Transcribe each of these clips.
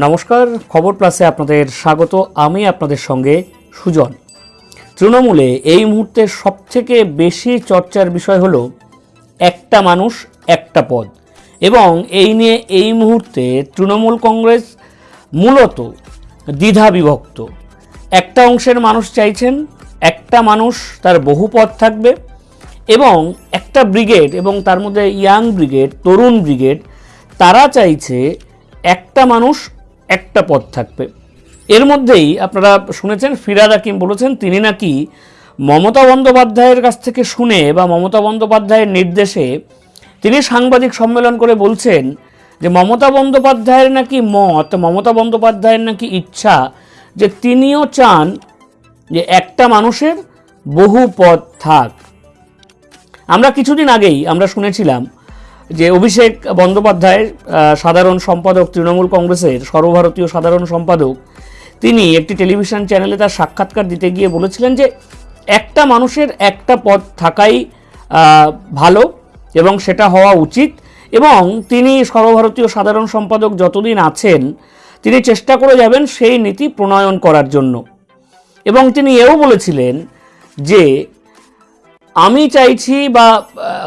নমস্কার, খবর প্লাসে আপনাদের স্বাগত। আমি আপনাদের সঙ্গে সুজন। তৃণমূলে এই মুহূর্তে সবথেকে বেশি চর্চার বিষয় হলো, একটা মানুষ, একটা পদ। এবং এই নিয়ে এই মুহূর্তে তৃণমূল কংগ্রেস মূলত দ্বিধা বিভক্ত। একটা অংশের মানুষ চাইছেন, একটা মানুষ তার বহু পদ থাকবে এবং একটা ব্রিগেড এবং তার মধ্যে ইয়াং ব্রিগেড, তরুণ ব্রিগেড, তারা চাইছে একটা মানুষ একটা পদ থাকবে। এর মধ্যেই আপনারা শুনেছেন, ফিরাদ হাকিম বলেছেন, তিনি নাকি মমতা বন্দ্যোপাধ্যায়ের কাছ থেকে শুনে বা মমতা বন্দ্যোপাধ্যায়ের নির্দেশে তিনি সাংবাদিক সম্মেলন করে বলছেন যে মমতা বন্দ্যোপাধ্যায়ের নাকি মত, মমতা বন্দ্যোপাধ্যায়ের নাকি ইচ্ছা যে তিনিও চান যে একটা মানুষের বহু পদ থাক। আমরা কিছুদিন আগেই আমরা শুনেছিলাম যে অভিষেক বন্দ্যোপাধ্যায় সাধারণ সম্পাদক, তৃণমূল কংগ্রেসের সর্বভারতীয় সাধারণ সম্পাদক, তিনি একটি টেলিভিশন চ্যানেলে তার সাক্ষাৎকার দিতে গিয়ে বলেছিলেন যে একটা মানুষের একটা পদ থাকাই ভালো এবং সেটা হওয়া উচিত এবং তিনি সর্বভারতীয় সাধারণ সম্পাদক যতদিন আছেন, তিনি চেষ্টা করে যাবেন সেই নীতি প্রণয়ন করার জন্য। এবং তিনি এও বলেছিলেন যে আমি চাইছি বা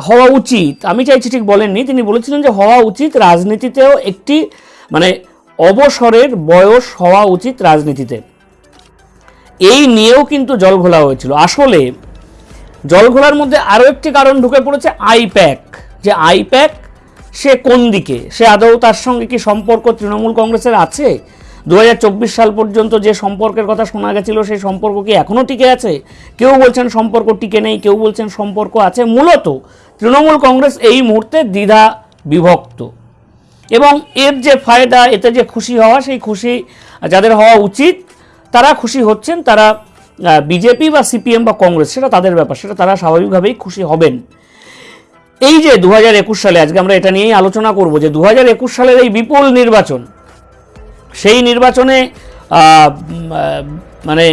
হওয়া উচিত, আমি চাইছি ঠিক বলেননি, তিনি বলেছিলেন যে হওয়া উচিত রাজনীতিতেও একটি মানে অবসরের বয়স হওয়া উচিত রাজনীতিতে। এই নিয়েও কিন্তু জল ঘোলা হয়েছিল। আসলে জল ঘোলার মধ্যে আরও একটি কারণ ঢুকে পড়েছে আইপ্যাক। যে আইপ্যাক সে কোন দিকে? সে আদৌ তার সঙ্গে কি সম্পর্ক তৃণমূল কংগ্রেসের আছে? দু হাজার চব্বিশ সাল পর্যন্ত যে সম্পর্কের কথা শোনা গেছিল, সেই সম্পর্ক কি এখনও টিকে আছে? কেউ বলছেন সম্পর্ক টিকে নেই, কেউ বলছেন সম্পর্ক আছে। মূলত তৃণমূল কংগ্রেস এই মুহূর্তে দ্বিধা বিভক্ত। এবং এর যে ফায়দা, এতে যে খুশি হওয়া, সেই খুশি যাদের হওয়া উচিত, তারা খুশি হচ্ছেন, তারা বিজেপি বা সিপিএম বা কংগ্রেস, সেটা তাদের ব্যাপার, সেটা তারা স্বাভাবিকভাবেই খুশি হবেন। এই যে দু হাজার একুশ সালে, আজকে আমরা এটা নিয়েই আলোচনা করব যে দু হাজার একুশ সালের এই বিপুল নির্বাচন সেই নির্বাচনে মানে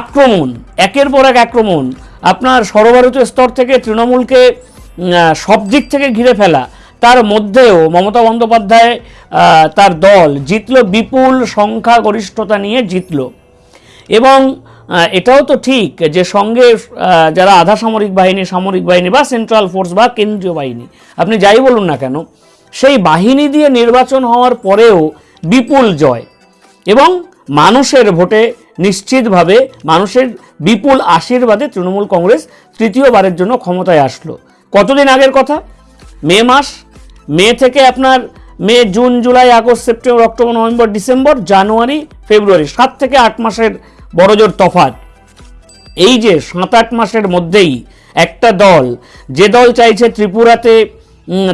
আক্রমণ, একের পর এক আক্রমণ, আপনার সর্বভারতীয় স্তর থেকে তৃণমূলকে সব দিক থেকে ঘিরে ফেলা, তার মধ্যেও মমতা বন্দ্যোপাধ্যায় তার দল জিতল বিপুল সংখ্যাগরিষ্ঠতা নিয়ে জিতলো। এবং এটাও তো ঠিক যে সঙ্গে যারা আধা সামরিক বাহিনী সামরিক বাহিনী বা সেন্ট্রাল ফোর্স বা কেন্দ্রীয় বাহিনী, আপনি যাই বলুন না কেন, সেই বাহিনী দিয়ে নির্বাচন হওয়ার পরেও বিপুল জয়। এবং মানুষের ভোটে নিশ্চিতভাবে মানুষের বিপুল আশীর্বাদে তৃণমূল কংগ্রেস তৃতীয়বারের জন্য ক্ষমতায় আসলো। কতদিন আগের কথা? মে মাস। মে থেকে আপনার May, June, July, August, September, October, November, December, January, February, সাত থেকে আট মাসের বড়জোর তফাত এই যে সাত আট মাসের মধ্যেই একটা দল, যে দল চাইছে ত্রিপুরাতে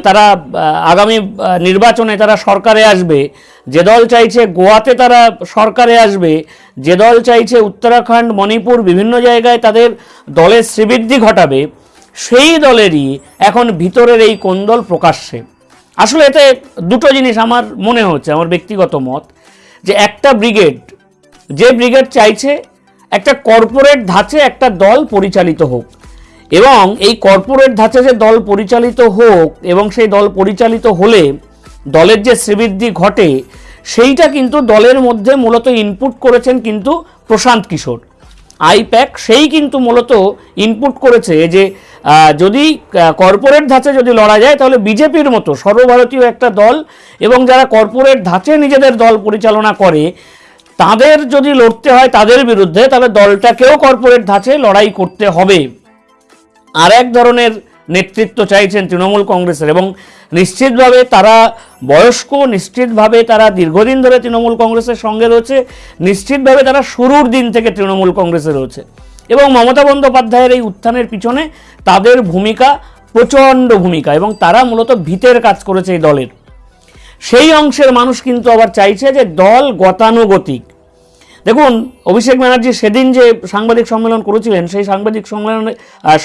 তারা আগামী নির্বাচনে তারা সরকারে আসবে। যে দল চাইছে গোয়াতে তারা সরকারে আসবে। যে দল চাইছে উত্তরাখণ্ড, মণিপুর বিভিন্ন জায়গায় তাদের দলের শ্রীবৃদ্ধি ঘটাবে, সেই দলেরই এখন ভিতরের এই কোন্দল প্রকাশ্যে। আসলে এতে দুটো জিনিস আমার মনে হচ্ছে, আমার ব্যক্তিগত মত। যে একটা ব্রিগেড, যে ব্রিগেড চাইছে একটা কর্পোরেট ধাঁচে একটা দল পরিচালিত হোক। এবং এই কর্পোরেট ধাঁচে যে দল পরিচালিত হোক এবং সেই দল পরিচালিত হলে দলের যে শ্রীবৃদ্ধি ঘটে, সেইটা কিন্তু দলের মধ্যে মূলত ইনপুট করেছেন কিন্তু প্রশান্ত কিশোর। আইপ্যাক সেই কিন্তু মূলত ইনপুট করেছে যে যদি কর্পোরেট ধাঁচে যদি লড়া যায়, তাহলে বিজেপির মতো সর্বভারতীয় একটা দল এবং যারা কর্পোরেট ধাঁচে নিজেদের দল পরিচালনা করে, তাদের যদি লড়তে হয় তাদের বিরুদ্ধে, তাহলে দলটাকেও কর্পোরেট ধাঁচে লড়াই করতে হবে। আর এক ধরনের নেতৃত্ব চাইছেন তৃণমূল কংগ্রেসের এবং নিশ্চিতভাবে তারা বয়স্ক, নিশ্চিতভাবে তারা দীর্ঘদিন ধরে তৃণমূল কংগ্রেসের সঙ্গে রয়েছে, নিশ্চিতভাবে তারা শুরুর দিন থেকে তৃণমূল কংগ্রেসে রয়েছে। এবং মমতা বন্দ্যোপাধ্যায়ের এই উত্থানের পিছনে তাদের ভূমিকা, প্রচণ্ড ভূমিকা এবং তারা মূলত ভিতের কাজ করেছে এই দলের। সেই অংশের মানুষ কিন্তু আবার চাইছে যে দল গতানুগতিক দেখুন, অভিষেক ব্যানার্জি সেদিন যে সাংবাদিক সম্মেলন করেছিলেন, সেই সাংবাদিক সম্মেলনে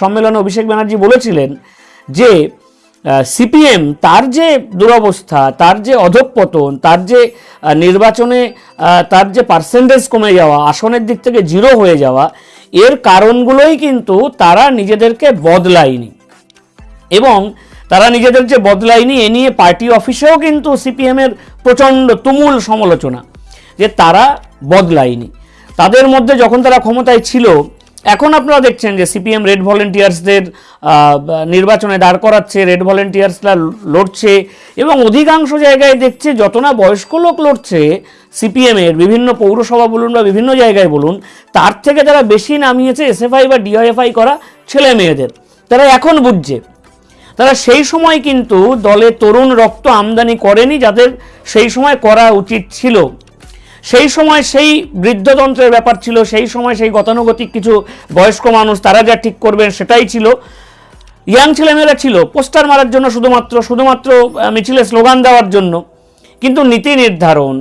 সম্মেলনে অভিষেক ব্যানার্জি বলেছিলেন যে সিপিএম তার যে দুরবস্থা, তার যে অধঃপতন, তার যে নির্বাচনে তার যে পার্সেন্টেজ কমে যাওয়া, আসনের দিক থেকে জিরো হয়ে যাওয়া, এর কারণগুলোই কিন্তু তারা নিজেদেরকে বদলায়নি। এবং তারা নিজেদের যে বদলায়নি, এ নিয়ে পার্টি অফিসেও কিন্তু সিপিএমের প্রচণ্ড তুমুল সমালোচনা। যে তারা বদলায়নি। তাদের মধ্যে যখন তারা ক্ষমতায় ছিল, এখন আপনারা দেখছেন যে সিপিএম রেড ভলেন্টিয়ার্সদের নির্বাচনে দাঁড় করাচ্ছে, রেড ভলেন্টিয়ার্সরা লড়ছে এবং অধিকাংশ জায়গায় দেখছে যত না বয়স্ক লোক লড়ছে সিপিএমের বিভিন্ন পৌরসভা বলুন বা বিভিন্ন জায়গায় বলুন, তার থেকে তারা বেশি নামিয়েছে এসএফআই বা ডিওএফআই করা ছেলে মেয়েদের। তারা এখন বুঝছে। তারা সেই সময় কিন্তু দলে তরুণ রক্ত আমদানি করেনি যাদের সেই সময় করা উচিত ছিল। সেই সময় সেই বৃদ্ধতন্ত্রের ব্যাপার ছিল, সেই সময় সেই গতানুগতিক কিছু বয়স্ক মানুষ তারা যা ঠিক করবেন সেটাই ছিল। ইয়াং ছেলেমেয়েরা ছিল, পোস্টার মারার জন্য শুধুমাত্র শুধুমাত্র মিছিলে স্লোগান দেওয়ার জন্য। কিন্তু নীতি নির্ধারণ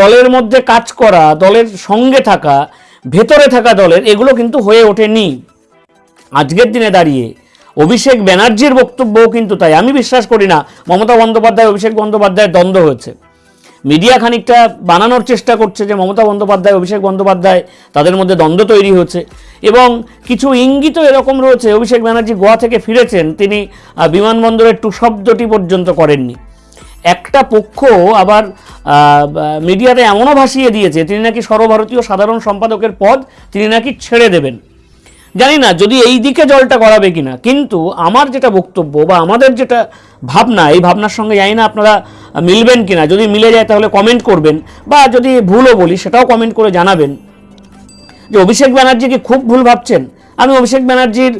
দলের মধ্যে কাজ করা, দলের সঙ্গে থাকা, ভেতরে থাকা দলের, এগুলো কিন্তু হয়ে ওঠেনি। আজকের দিনে দাঁড়িয়ে অভিষেক ব্যানার্জির বক্তব্যও কিন্তু তাই। আমি বিশ্বাস করি না, মমতা বন্দ্যোপাধ্যায়, অভিষেক বন্দ্যোপাধ্যায়ের দ্বন্দ্ব হয়েছে। মিডিয়া খানিকটা বানানোর চেষ্টা করছে যে মমতা বন্দ্যোপাধ্যায়, অভিষেক বন্দ্যোপাধ্যায়, তাদের মধ্যে দ্বন্দ্ব তৈরি হচ্ছে এবং কিছু ইঙ্গিত এরকম রয়েছে, অভিষেক ব্যানার্জি গোয়া থেকে ফিরেছেন, তিনি বিমানবন্দরের টু শব্দটি পর্যন্ত করেননি। একটা পক্ষ আবার মিডিয়াতে এমনও ভাসিয়ে দিয়েছে, তিনি নাকি সর্বভারতীয় সাধারণ সম্পাদকের পদ তিনি নাকি ছেড়ে দেবেন। জানি না যদি এই দিকে জলটা গড়াবে কিনা। কিন্তু আমার যেটা বক্তব্য বা আমাদের যেটা ভাবনা, এই ভাবনার সঙ্গে জানি না আপনারা মিলবেন কিনা। যদি মিলে যায় তাহলে কমেন্ট করবেন বা যদি ভুলও বলি সেটাও কমেন্ট করে জানাবেন। যে অভিষেক ব্যানার্জি কি খুব ভুল ভাবছেন? আমি অভিষেক ব্যানার্জির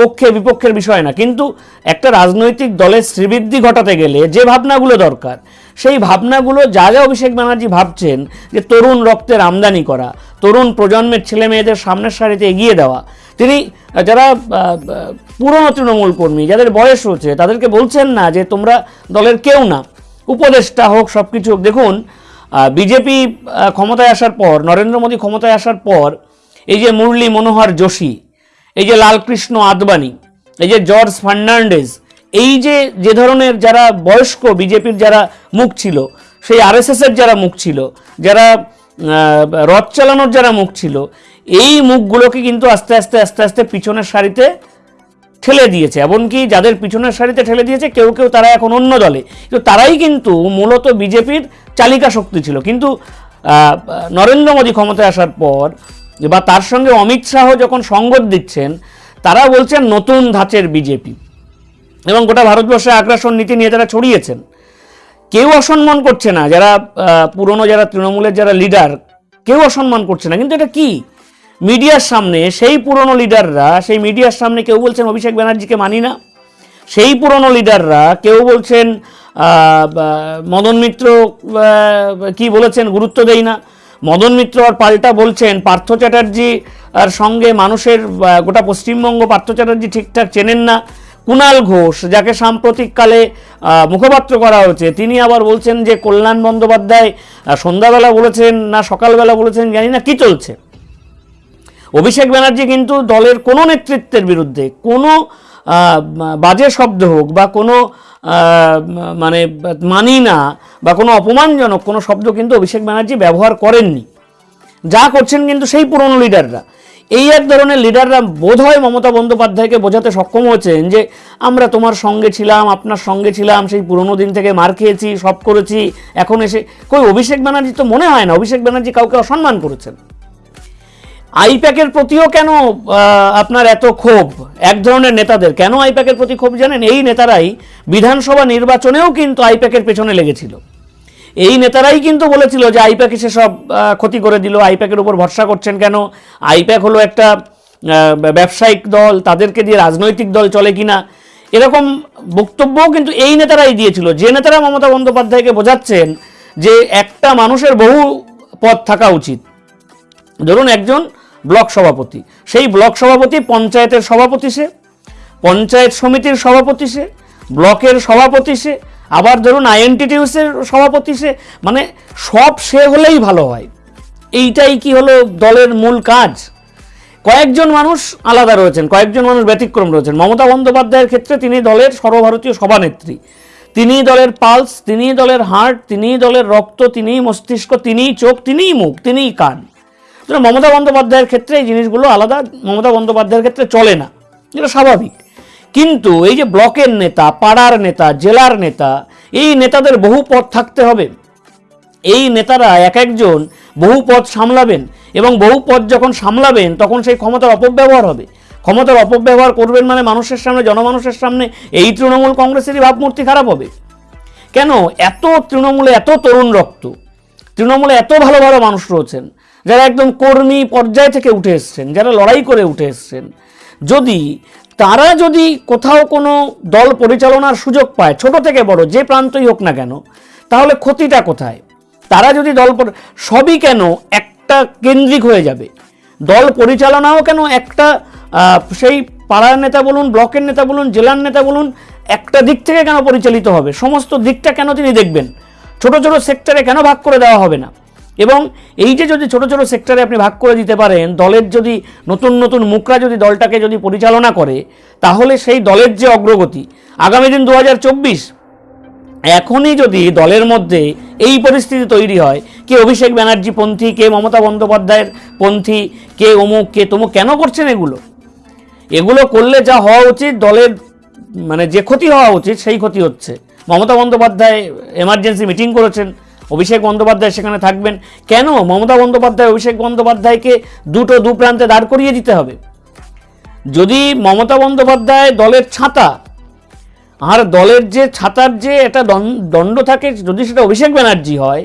পক্ষে, বিপক্ষের বিষয় না, কিন্তু একটা রাজনৈতিক দলের শ্রীবৃদ্ধি ঘটাতে গেলে যে ভাবনাগুলো দরকার, সেই ভাবনাগুলো যা যা অভিষেক ব্যানার্জি ভাবছেন যে তরুণ রক্তের আমদানি করা, তরুণ প্রজন্মের ছেলে মেয়েদের সামনের সারিতে এগিয়ে দেওয়া, তিনি যারা পুরনো তৃণমূল কর্মী, যাদের বয়স হচ্ছে, তাদেরকে বলছেন না যে তোমরা দলের কেউ না, উপদেষ্টা হোক সব কিছু হোক, দেখুন বিজেপি ক্ষমতায় আসার পর, নরেন্দ্র মোদী ক্ষমতায় আসার পর এই যে মুরলী মনোহর যোশী, এই যে লালকৃষ্ণ আদবানি, এই যে জর্জ ফার্নান্ডেজ, এই যে যে ধরনের যারা বয়স্ক বিজেপির যারা মুখ ছিল, সেই আরএসএসের যারা মুখ ছিল, যারা রথ চালানোর যারা মুখ ছিল, এই মুখগুলোকে কিন্তু আস্তে আস্তে আস্তে আস্তে পিছনের সারিতে ঠেলে দিয়েছে। এমনকি যাদের পিছনের সারিতে ঠেলে দিয়েছে, কেউ কেউ তারা এখন অন্য দলে। কিন্তু তারাই কিন্তু মূলত বিজেপির চালিকা শক্তি ছিল। কিন্তু নরেন্দ্র মোদী ক্ষমতায় আসার পর বা তার সঙ্গে অমিত শাহ যখন সঙ্গত দিচ্ছেন, তারা বলছেন নতুন ধাঁচের বিজেপি। এবং গোটা ভারতবর্ষে আগ্রাসন নীতি নিয়ে তারা ছড়িয়েছেন, কেউ অসম্মান করছে না। যারা পুরনো যারা তৃণমূলের যারা লিডার, কেউ অসম্মান করছে না। কিন্তু এটা কি? মিডিয়ার সামনে, সেই পুরনো লিডাররা, সেই মিডিয়ার সামনে কেউ বলছেন, অভিষেক ব্যানার্জিকে মানি না। সেই পুরনো লিডাররা, কেউ বলছেন মদন মিত্র কি বলেছেন, গুরুত্ব দেই না। মদন মিত্র আর পাল্টা বলছেন, পার্থ চ্যাটার্জি আর সঙ্গে মানুষের গোটা পশ্চিমবঙ্গ পার্থ চ্যাটার্জি ঠিকঠাক চেনেন না। কুণাল ঘোষ, যাকে সাম্প্রতিককালে মুখপাত্র করা হয়েছে, তিনি আবার বলছেন যে কল্যাণ বন্দ্যোপাধ্যায় সন্ধ্যাবেলা বলেছেন না সকালবেলা বলেছেন, জানি না কি চলছে। অভিষেক ব্যানার্জি কিন্তু দলের কোনো নেতৃত্বের বিরুদ্ধে, কোনো বাজে শব্দ হোক বা কোনো মানে মানি না বা কোনো অপমানজনক কোনো শব্দ কিন্তু অভিষেক ব্যানার্জি ব্যবহার করেননি। যা করছেন কিন্তু সেই পুরনো লিডাররা। এই এক ধরনের লিডাররা বোধহয় মমতা বন্দ্যোপাধ্যায়কে বোঝাতে সক্ষম হয়েছেন যে, আমরা তোমার সঙ্গে ছিলাম, আপনার সঙ্গে ছিলাম, সেই পুরনো দিন থেকে মার খেয়েছি, সব করেছি, এখন এসে কই, অভিষেক ব্যানার্জি তো মনে হয় না, অভিষেক ব্যানার্জি কাউকে অসম্মান করেছেন। আইপ্যাকের প্রতিও কেন আপনার এত ক্ষোভ? এক ধরনের নেতাদের। কেন আইপ্যাকের প্রতি ক্ষোভ জানেন? এই নেতারাই বিধানসভা নির্বাচনেও কিন্তু আইপ্যাকের পেছনে লেগেছিল। এই নেতারাই কিন্তু বলেছিল যে আইপ্যাক এসে সব ক্ষতি করে দিল। আইপ্যাকের উপর ভরসা করছেন কেন? আইপ্যাক হলো একটা ব্যবসায়িক দল। তাদেরকে দিয়ে রাজনৈতিক দল চলে কিনা? এরকম বক্তব্যও কিন্তু এই নেতারাই দিয়েছিল। যে নেতারা মমতা বন্দ্যোপাধ্যায়কে বোঝাচ্ছেন যে একটা মানুষের বহু পথ থাকা উচিত। ধরুন একজন ব্লক সভাপতি। সেই ব্লক সভাপতি পঞ্চায়েতের সভাপতি সে, পঞ্চায়েত সমিতির সভাপতি সে, ব্লকের সভাপতি সে, আবার ধরুন আইএনটিটিউসের সভাপতি সে মানে সব সে হলেই ভালো হয়। এইটাই কি হলো দলের মূল কাজ? কয়েকজন মানুষ আলাদা রয়েছেন, কয়েকজন মানুষ ব্যতিক্রম রয়েছেন। মমতা বন্দ্যোপাধ্যায়ের ক্ষেত্রে তিনি দলের সর্বভারতীয় সভানেত্রী। তিনিই দলের পালস তিনিই দলের হার্ট তিনিই দলের রক্ত, তিনিই মস্তিষ্ক, তিনিই চোখ, তিনিই মুখ, তিনিই কান। সুতরাং মমতা বন্দ্যোপাধ্যায়ের ক্ষেত্রে এই জিনিসগুলো আলাদা, মমতা বন্দ্যোপাধ্যায়ের ক্ষেত্রে চলে না। যেটা স্বাভাবিক। কিন্তু এই যে ব্লকের নেতা, পাড়ার নেতা, জেলার নেতা, এই নেতাদের বহু পদ থাকতে হবে। এই নেতারা এক একজন বহু পদ সামলাবেন এবং বহু পদ যখন সামলাবেন, তখন সেই ক্ষমতার অপব্যবহার হবে। ক্ষমতার অপব্যবহার করবেন মানে মানুষের সামনে, জনমানুষের সামনে এই তৃণমূল কংগ্রেসেরই ভাবমূর্তি খারাপ হবে। কেন? এত তৃণমূলে এত তরুণ রক্ত, তৃণমূলে এত ভালো ভালো মানুষ রয়েছেন যারা একদম কর্মী পর্যায় থেকে উঠে এসছেন, যারা লড়াই করে উঠে এসছেন, যদি তারা যদি কোথাও কোনো দল পরিচালনার সুযোগ পায়, ছোট থেকে বড়, যে প্রান্তই হোক না কেন, তাহলে ক্ষতিটা কোথায়? তারা যদি দল সবই কেন একটা কেন্দ্রিক হয়ে যাবে? দল পরিচালনাও কেন একটা সেই পাড়ার নেতা বলুন, ব্লকের নেতা বলুন, জেলার নেতা বলুন, একটা দিক থেকে কেন পরিচালিত হবে? সমস্ত দিকটা কেন তিনি দেখবেন? ছোট ছোট সেক্টরে কেন ভাগ করে দেওয়া হবে না? এবং এই যে যদি ছোট ছোট সেক্টরে আপনি ভাগ করে দিতে পারেন, দলের যদি নতুন নতুন মুখরা যদি দলটাকে যদি পরিচালনা করে, তাহলে সেই দলের যে অগ্রগতি, আগামী দিন দু হাজার চব্বিশ, এখনই যদি দলের মধ্যে এই পরিস্থিতি তৈরি হয়, কে অভিষেক ব্যানার্জি পন্থী, কে মমতা বন্দ্যোপাধ্যায়ের পন্থী, কে অমুক, কে তমুক, কেন করছেন এগুলো? এগুলো করলে যা হওয়া উচিত, দলের মানে যে ক্ষতি হওয়া উচিত, সেই ক্ষতি হচ্ছে। মমতা বন্দ্যোপাধ্যায় এমার্জেন্সি মিটিং করেছেন অভিষেক বন্দ্যোপাধ্যায় সেখানে থাকবেন। কেন? মমতা বন্দ্যোপাধ্যায়, অভিষেক বন্দ্যোপাধ্যায়কে দুটো দু প্রান্তে দাঁড় করিয়ে দিতে হবে। যদি মমতা বন্দ্যোপাধ্যায় দলের ছাতা, আর দলের যে ছাতার যে একটা দণ্ড থাকে, যদি সেটা অভিষেক ব্যানার্জি হয়,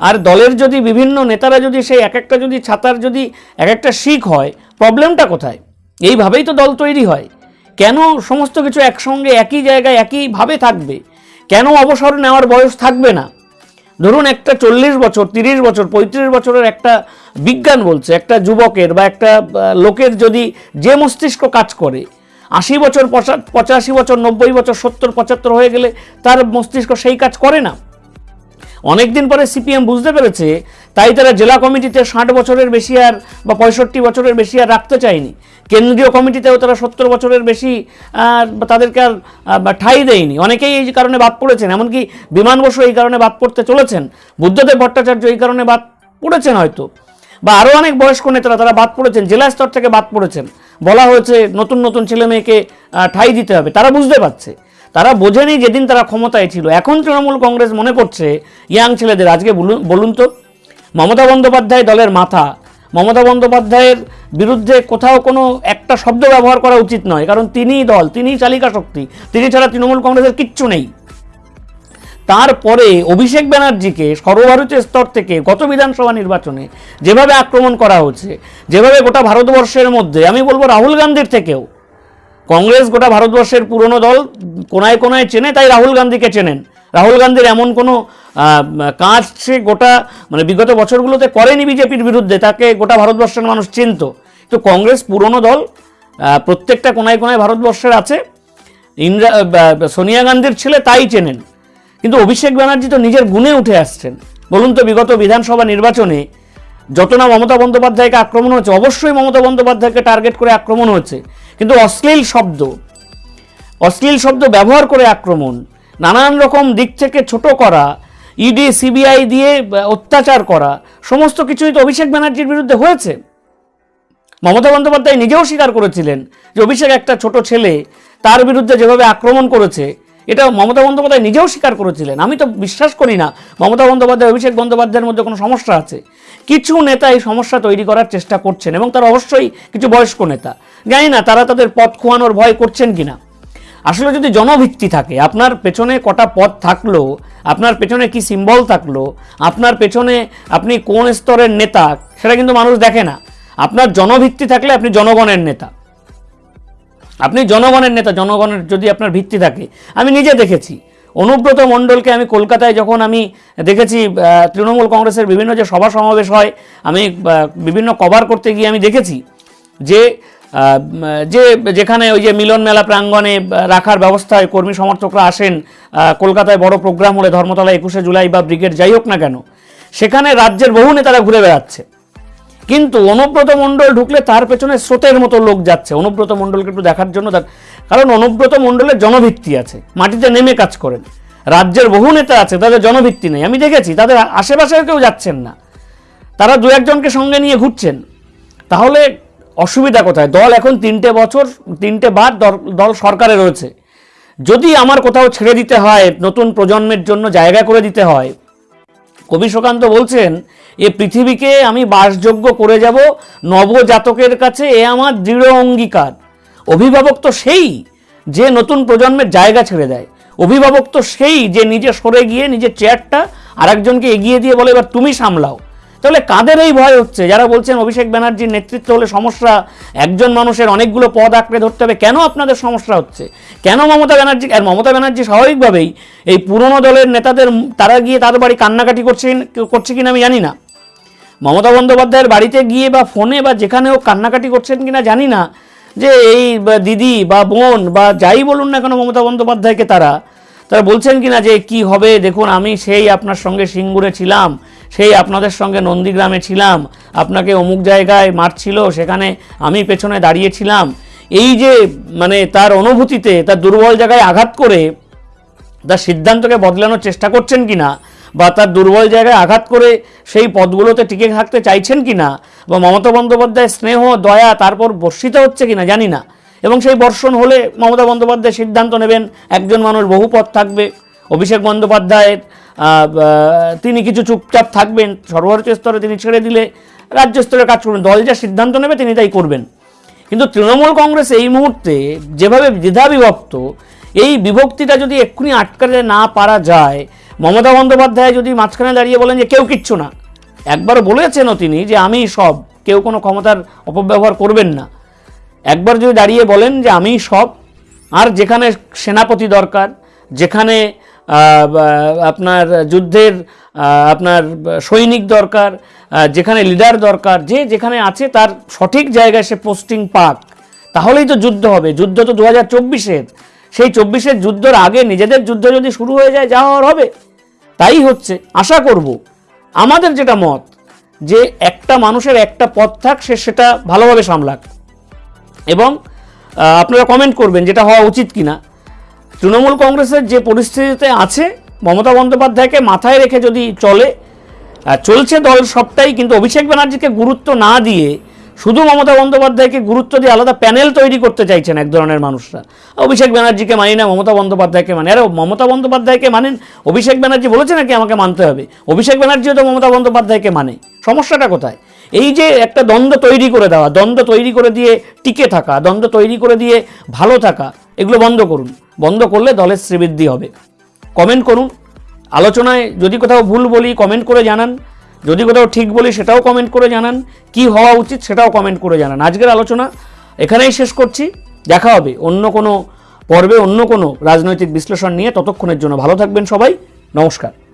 আর দলের যদি বিভিন্ন নেতারা যদি সেই এক একটা যদি ছাতার যদি এক একটা শিখ হয়, প্রবলেমটা কোথায়? এইভাবেই তো দল তৈরি হয়। কেন সমস্ত কিছু একসঙ্গে, একই জায়গায়, একইভাবে থাকবে? কেন অবসর নেওয়ার বয়স থাকবে না? ধরুন একটা চল্লিশ বছর, তিরিশ বছর, পঁয়ত্রিশ বছরের একটা বিজ্ঞান বলছে, একটা যুবকের বা একটা লোকের যদি যে মস্তিষ্ক কাজ করে, আশি বছর, পঁচা- পঁচাশি বছর, নব্বই বছর, সত্তর, পঁচাত্তর হয়ে গেলে তার মস্তিষ্ক সেই কাজ করে না। অনেক দিন পরে সিপিএম বুঝতে পেরেছে, তাই তারা জেলা কমিটিতে ষাট বছরের বেশি আর বা পঁয়ষট্টি বছরের বেশি আর রাখতে চায়নি। কেন্দ্রীয় কমিটিতেও তারা সত্তর বছরের বেশি তাদেরকে আর ঠাঁই দেয়নি। অনেকেই এই কারণে বাদ পড়েছেন, এমনকি বিমান বসু এই কারণে বাদ পড়তে চলেছেন। বুদ্ধদেব ভট্টাচার্য এই কারণে বাদ পড়েছেন হয়তো। বা আরও অনেক বয়স্ক নেতারা তারা বাদ পড়েছেন, জেলা স্তর থেকে বাদ পড়েছেন। বলা হয়েছে, নতুন নতুন ছেলে মেয়েকে ঠাঁই দিতে হবে। তারা বুঝতে পারছে। তারা বোঝেনি যেদিন তারা ক্ষমতায় ছিল। এখন তৃণমূল কংগ্রেস মনে করছে, ইয়াং ছেলেদের, আজকে বলুন তো, মমতা বন্দ্যোপাধ্যায় দলের মাথা। মমতা বন্দ্যোপাধ্যায়ের বিরুদ্ধে কোথাও কোনো একটা শব্দ ব্যবহার করা উচিত নয়, কারণ তিনিই দল, তিনিই চালিকা শক্তি, তিনি ছাড়া তৃণমূল কংগ্রেসের কিচ্ছু নেই। তারপরে অভিষেক ব্যানার্জিকে সর্বভারতীয় স্তর থেকে গত বিধানসভা নির্বাচনে যেভাবে আক্রমণ করা হচ্ছে, যেভাবে গোটা ভারতবর্ষের মধ্যে, আমি বলব রাহুল গান্ধীর থেকেও কংগ্রেস গোটা ভারতবর্ষের পুরনো দল কোনায় কোনায় চেনে, তাই রাহুল গান্ধীকে চেনেন। রাহুল গান্ধীর এমন কোনো কাজ সে গোটা মানে বিগত বছরগুলোতে করেনি বিজেপির বিরুদ্ধে, তাকে গোটা ভারতবর্ষের মানুষ চিনত। তো কংগ্রেস পুরনো দল প্রত্যেকটা কোনায় কোনায় ভারতবর্ষের আছে। ইন্দিরা সোনিয়া গান্ধীর ছেলে তাই চেনেন। কিন্তু অভিষেক ব্যানার্জি তো নিজের গুণে উঠে আসছেন। বলুন তো বিগত বিধানসভা নির্বাচনে যত না মমতা বন্দ্যোপাধ্যায়কে আক্রমণ হচ্ছে অবশ্যই মমতা বন্দ্যোপাধ্যায়কে টার্গেট করে আক্রমণ হচ্ছে কিন্তু অশ্লীল শব্দ অশ্লীল শব্দ ব্যবহার করে আক্রমণ, নানান রকম দিক থেকে ছোট করা ইডি সিবিআই দিয়ে অত্যাচার করা, সমস্ত কিছুই তো অভিষেক ব্যানার্জির বিরুদ্ধে হয়েছে। মমতা বন্দ্যোপাধ্যায় নিজেও স্বীকার করেছিলেন যে অভিষেক একটা ছোট ছেলে, তার বিরুদ্ধে যেভাবে আক্রমণ করেছে এটা মমতা বন্দ্যোপাধ্যায় নিজেও স্বীকার করেছিলেন। আমি তো বিশ্বাস করি না, মমতা বন্দ্যোপাধ্যায়, অভিষেক বন্দ্যোপাধ্যায়ের মধ্যে কোনো সমস্যা আছে। কিছু নেতা এই সমস্যা তৈরি করার চেষ্টা করছেন এবং তারা অবশ্যই কিছু বয়স্ক নেতা। জানি না, তারা তাদের পথ খোয়ানোর ভয় করছেন কিনা। আসলে যদি জনভিত্তি থাকে, আপনার পেছনে কটা পথ থাকল, আপনার পেছনে কি সিম্বল থাকল, আপনার পেছনে আপনি কোন স্তরের নেতা, সেটা কিন্তু মানুষ দেখে না। আপনার জনভিত্তি থাকলে আপনি জনগণের নেতা। আপনি জনগণের নেতা, জনগণের যদি আপনার ভিত্তি থাকে, আমি নিজে দেখেছি। অনুব্রত মণ্ডলকে আমি কলকাতায় যখন আমি দেখেছি তৃণমূল কংগ্রেসের বিভিন্ন যে সভা সমাবেশ হয়, আমি বিভিন্ন কভার করতে গিয়ে আমি দেখেছি যে যে যেখানে ওই যে মিলন মেলা প্রাঙ্গণে রাখার ব্যবস্থায় কর্মী সমর্থকরা আসেন কলকাতায় বড় প্রোগ্রাম হলে ধর্মতলা একুশে জুলাই বা ব্রিগেড যাই হোক না কেন, সেখানে রাজ্যের বহু নেতারা ঘুরে বেড়াচ্ছে। কিন্তু অনুব্রত মণ্ডল ঢুকলে তার পেছনে স্রোতের মতো লোক যাচ্ছে। অনুব্রত মণ্ডলকে একটু দেখার জন্য কারণ অনুব্রত মণ্ডলের জনভিত্তি আছে, মাটিতে নেমে কাজ করেন। রাজ্যের বহু নেতা আছে, তাদের জনভিত্তি নেই। আমি দেখেছি, তাদের আশেপাশেও কেউ যাচ্ছেন না। তারা দু একজনকে সঙ্গে নিয়ে ঘুরছেন। তাহলে অসুবিধা কোথায়? দল এখন তিনটে বছর, তিনটে বার দল সরকারে রয়েছে। যদি আমার কোথাও ছেড়ে দিতে হয়, নতুন প্রজন্মের জন্য জায়গা করে দিতে হয় কবি সুকান্ত বলছেন, এ পৃথিবীকে আমি বাসযোগ্য করে যাব নবজাতকের কাছে, এ আমার দৃঢ় অঙ্গীকার। অভিভাবক তো সেই যে নতুন প্রজন্মের জায়গা ছেড়ে দেয়। অভিভাবক তো সেই যে নিজে সরে গিয়ে নিজের চেয়ারটা আরেকজনকে এগিয়ে দিয়ে বলে, এবার তুমি সামলাও। তাহলে কাদের এই ভয় হচ্ছে? যারা বলছেন অভিষেক ব্যানার্জির নেতৃত্ব হলে সমস্যা, একজন মানুষের অনেকগুলো পদ আঁকড়ে ধরতে হবে, কেন আপনাদের সমস্যা হচ্ছে? কেন মমতা ব্যানার্জি, আর মমতা ব্যানার্জি স্বাভাবিকভাবেই এই পুরনো দলের নেতাদের, তারা গিয়ে তাদের বাড়ি কান্নাকাটি করছে করছে কিনা আমি জানি না। মমতা বন্দ্যোপাধ্যায়ের বাড়িতে গিয়ে বা ফোনে বা যেখানে হোক কান্নাকাটি করছেন কিনা জানি না। যে এই দিদি বা বোন বা যাই বলুন না কেন মমতা বন্দ্যোপাধ্যায়কে তারা তারা বলছেন কিনা যে কি হবে, দেখুন আমি সেই আপনার সঙ্গে সিঙ্গুরে ছিলাম সেই আপনাদের সঙ্গে নন্দীগ্রামে ছিলাম। আপনাকে অমুক জায়গায় মারছিল, সেখানে আমি পেছনে দাঁড়িয়েছিলাম। এই যে মানে তার অনুভূতিতে, তার দুর্বল জায়গায় আঘাত করে, তার সিদ্ধান্তকে বদলানোর চেষ্টা করছেন কিনা, বা তার দুর্বল জায়গায় আঘাত করে সেই পদগুলোতে টিকে থাকতে চাইছেন কি না বা মমতা বন্দ্যোপাধ্যায় স্নেহ, দয়া তারপর বর্ষিত হচ্ছে কি না জানি না। এবং সেই বর্ষণ হলে মমতা বন্দ্যোপাধ্যায় সিদ্ধান্ত নেবেন, একজন মানুষ বহু পথ থাকবে। অভিষেক বন্দ্যোপাধ্যায়ের তিনি কিছু চুপচাপ থাকবেন, সর্বোচ্চ স্তরে তিনি ছেড়ে দিলে রাজ্য স্তরে কাজ করবেন, দল যা সিদ্ধান্ত নেবে তিনি তাই করবেন। কিন্তু তৃণমূল কংগ্রেস এই মুহূর্তে যেভাবে দ্বিধা বিভক্ত, এই বিভক্তিটা যদি এক্ষুনি আটকাতে না পারা যায়, মমতা বন্দ্যোপাধ্যায় যদি মাঝখানে দাঁড়িয়ে বলেন যে কেউ কিচ্ছু না একবার বলেছেনও তিনি যে আমি সব, কেউ কোনো ক্ষমতার অপব্যবহার করবেন না। একবার যদি দাঁড়িয়ে বলেন যে আমি সব, আর যেখানে সেনাপতি দরকার, যেখানে আপনার যুদ্ধের আপনার সৈনিক দরকার যেখানে লিডার দরকার, যে যেখানে আছে তার সঠিক জায়গায় সে পোস্টিং পাক, তাহলেই তো যুদ্ধ হবে। যুদ্ধ তো দু হাজার চব্বিশের। সেই চব্বিশের যুদ্ধর আগে নিজেদের যুদ্ধ যদি শুরু হয়ে যায়, যা হওয়ার হবে। তাই হচ্ছে, আশা করব, আমাদের যেটা মত, যে একটা মানুষের একটা পথ থাক, সে সেটা ভালোভাবে সামলাক। এবং আপনারা কমেন্ট করবেন যেটা হওয়া উচিত কিনা। তৃণমূল কংগ্রেসের যে পরিস্থিতিতে আছে, মমতা বন্দ্যোপাধ্যায়কে মাথায় রেখে যদি চলে চলছে দল সবটাই, কিন্তু অভিষেক ব্যানার্জিকে গুরুত্ব না দিয়ে শুধু মমতা বন্দ্যোপাধ্যায়কে গুরুত্ব দিয়ে আলাদা প্যানেল তৈরি করতে চাইছেন এক ধরনের মানুষরা। অভিষেক ব্যানার্জিকে মানি না, মমতা বন্দ্যোপাধ্যায়কে মানে আরে, মমতা বন্দ্যোপাধ্যায়কে মানেন, অভিষেক ব্যানার্জি বলেছে নাকি আমাকে মানতে হবে? অভিষেক ব্যানার্জিও তো মমতা বন্দ্যোপাধ্যায়কে মানে। সমস্যাটা কোথায়? এই যে একটা দ্বন্দ্ব তৈরি করে দেওয়া, দ্বন্দ্ব তৈরি করে দিয়ে টিকে থাকা, দ্বন্দ্ব তৈরি করে দিয়ে ভালো থাকা এগুলো বন্ধ করুন। বন্ধ করলে দলের শ্রীবৃদ্ধি হবে। কমেন্ট করুন। আলোচনায় যদি কোথাও ভুল বলি কমেন্ট করে জানান। যদি কোথাও ঠিক বলি সেটাও কমেন্ট করে জানান। কি হওয়া উচিত সেটাও কমেন্ট করে জানান। আজকের আলোচনা এখানেই শেষ করছি। দেখা হবে অন্য কোনো পর্বে অন্য কোনো রাজনৈতিক বিশ্লেষণ নিয়ে ততক্ষণের জন্য। ভালো থাকবেন সবাই। নমস্কার।